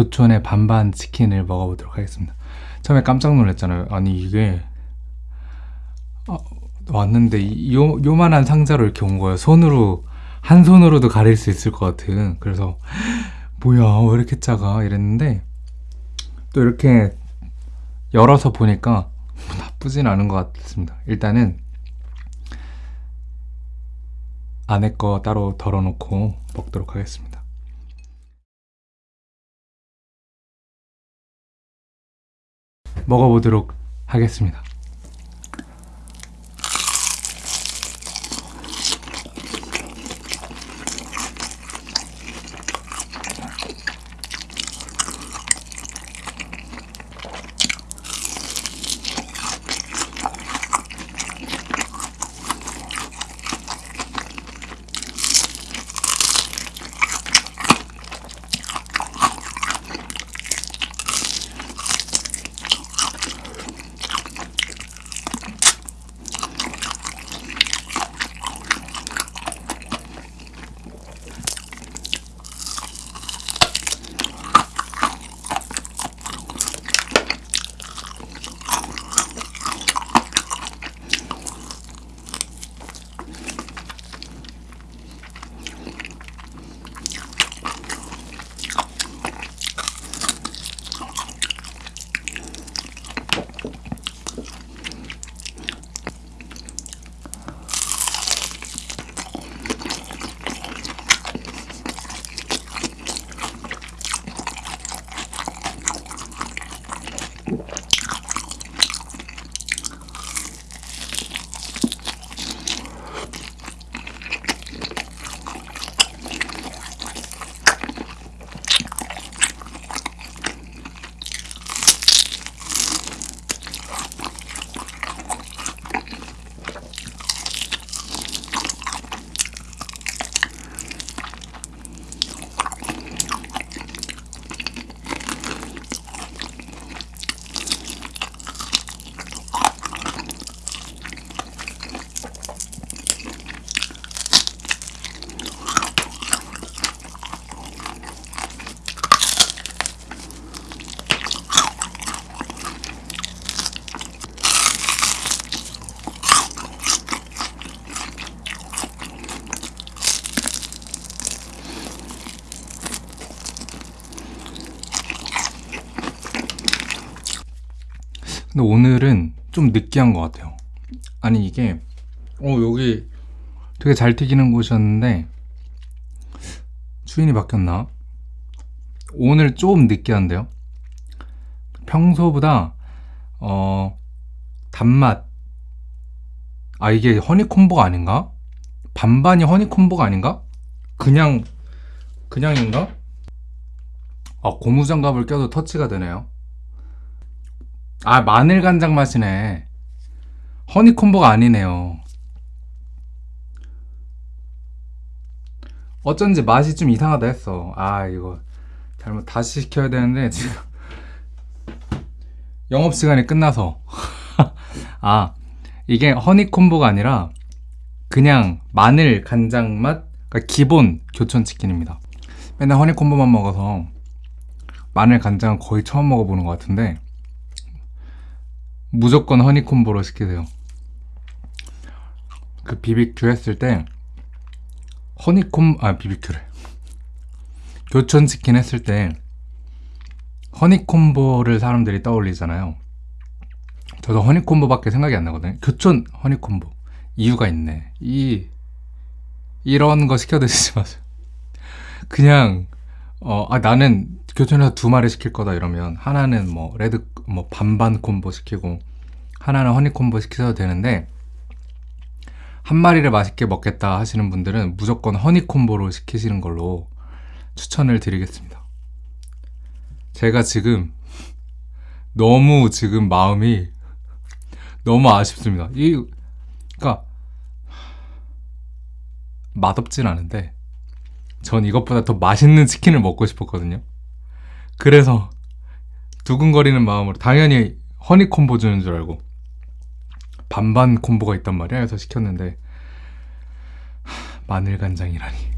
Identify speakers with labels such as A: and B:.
A: 교촌의 반반 치킨을 먹어보도록 하겠습니다. 처음에 깜짝 놀랐잖아요. 아니 이게 아, 왔는데 이- 요 요만한 상자로 이렇게 온 거예요. 손으로 한 손으로도 가릴 수 있을 것 같은. 그래서 뭐야 왜 이렇게 작아 이랬는데 또 이렇게 열어서 보니까 나쁘진 않은 것 같습니다. 일단은 안에 거 따로 덜어놓고 먹도록 하겠습니다. 먹어보도록 하겠습니다. 근데 오늘은 좀 느끼한 것 같아요. 아니 이게 어 여기 되게 잘 튀기는 곳이었는데 주인이 바뀌었나? 오늘 좀 느끼한데요. 평소보다 어 단맛 아 이게 허니콤보가 아닌가? 반반이 허니콤보가 아닌가? 그냥 그냥인가? 아 고무장갑을 껴도 터치가 되네요. 아 마늘 간장 맛이네. 허니콤보가 아니네요. 어쩐지 맛이 좀 이상하다 했어. 아 이거 잘못 다시 시켜야 되는데 지금. 영업시간이 끝나서. 아 이게 허니콤보가 아니라 그냥 마늘 간장 맛 그러니까 기본 교촌치킨입니다. 맨날 허니콤보만 먹어서 마늘 간장은 거의 처음 먹어보는 것 같은데 무조건 허니콤보로 시키세요. 그 비비큐 했을 때 허니콤 아 비비큐를 교촌 치킨 했을 때 허니콤보를 사람들이 떠올리잖아요. 저도 허니콤보밖에 생각이 안 나거든요. 교촌 허니콤보 이유가 있네. 이 이런 거 시켜 드시지 마세요. 그냥 어, 아, 나는 교촌에서 두 마리 시킬 거다 이러면 하나는 뭐 red 뭐 반반 콤보 시키고 하나는 honey combo 시켜도 되는데 한 마리를 맛있게 먹겠다 하시는 분들은 무조건 honey combo로 시키시는 걸로 추천을 드리겠습니다. 제가 지금 너무 지금 마음이 너무 아쉽습니다. 이 그러니까 맛없진 않은데 전 이것보다 더 맛있는 치킨을 먹고 싶었거든요. 그래서 두근거리는 마음으로 당연히 허니 콤보 주는 줄 알고 반반 콤보가 있단 말이야. 그래서 시켰는데 하, 마늘 간장이라니.